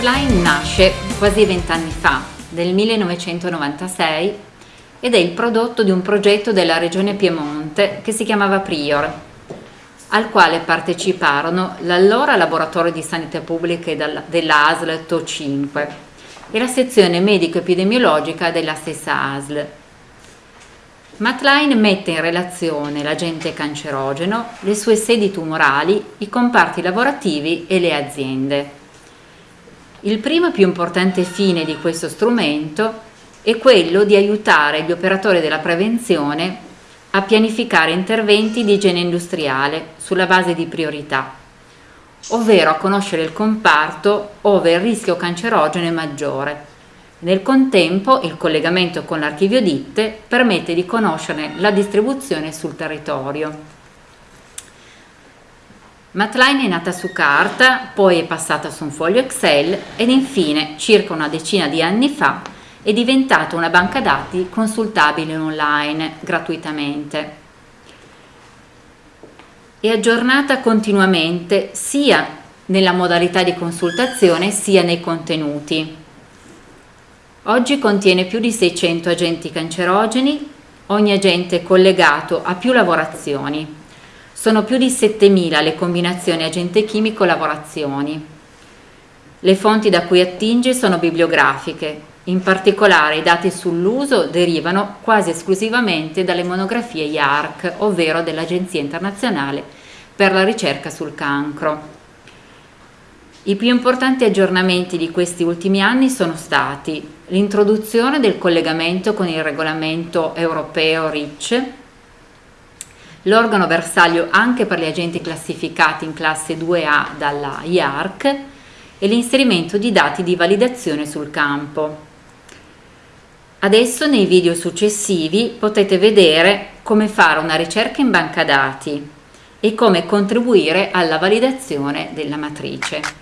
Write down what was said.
nasce quasi vent'anni fa, nel 1996, ed è il prodotto di un progetto della regione Piemonte che si chiamava Prior, al quale parteciparono l'allora laboratorio di sanità pubblica della ASL TO5 e la sezione medico-epidemiologica della stessa ASL. Matline mette in relazione l'agente cancerogeno, le sue sedi tumorali, i comparti lavorativi e le aziende. Il primo e più importante fine di questo strumento è quello di aiutare gli operatori della prevenzione a pianificare interventi di igiene industriale sulla base di priorità, ovvero a conoscere il comparto ove il rischio cancerogeno è maggiore. Nel contempo il collegamento con l'archivio ditte permette di conoscerne la distribuzione sul territorio. Matline è nata su carta, poi è passata su un foglio Excel ed infine, circa una decina di anni fa, è diventata una banca dati consultabile online gratuitamente. È aggiornata continuamente sia nella modalità di consultazione sia nei contenuti. Oggi contiene più di 600 agenti cancerogeni, ogni agente è collegato a più lavorazioni. Sono più di 7.000 le combinazioni agente chimico-lavorazioni. Le fonti da cui attinge sono bibliografiche, in particolare i dati sull'uso derivano quasi esclusivamente dalle monografie IARC, ovvero dell'Agenzia Internazionale per la ricerca sul cancro. I più importanti aggiornamenti di questi ultimi anni sono stati l'introduzione del collegamento con il regolamento europeo REACH, l'organo bersaglio anche per gli agenti classificati in classe 2A dalla IARC e l'inserimento di dati di validazione sul campo. Adesso nei video successivi potete vedere come fare una ricerca in banca dati e come contribuire alla validazione della matrice.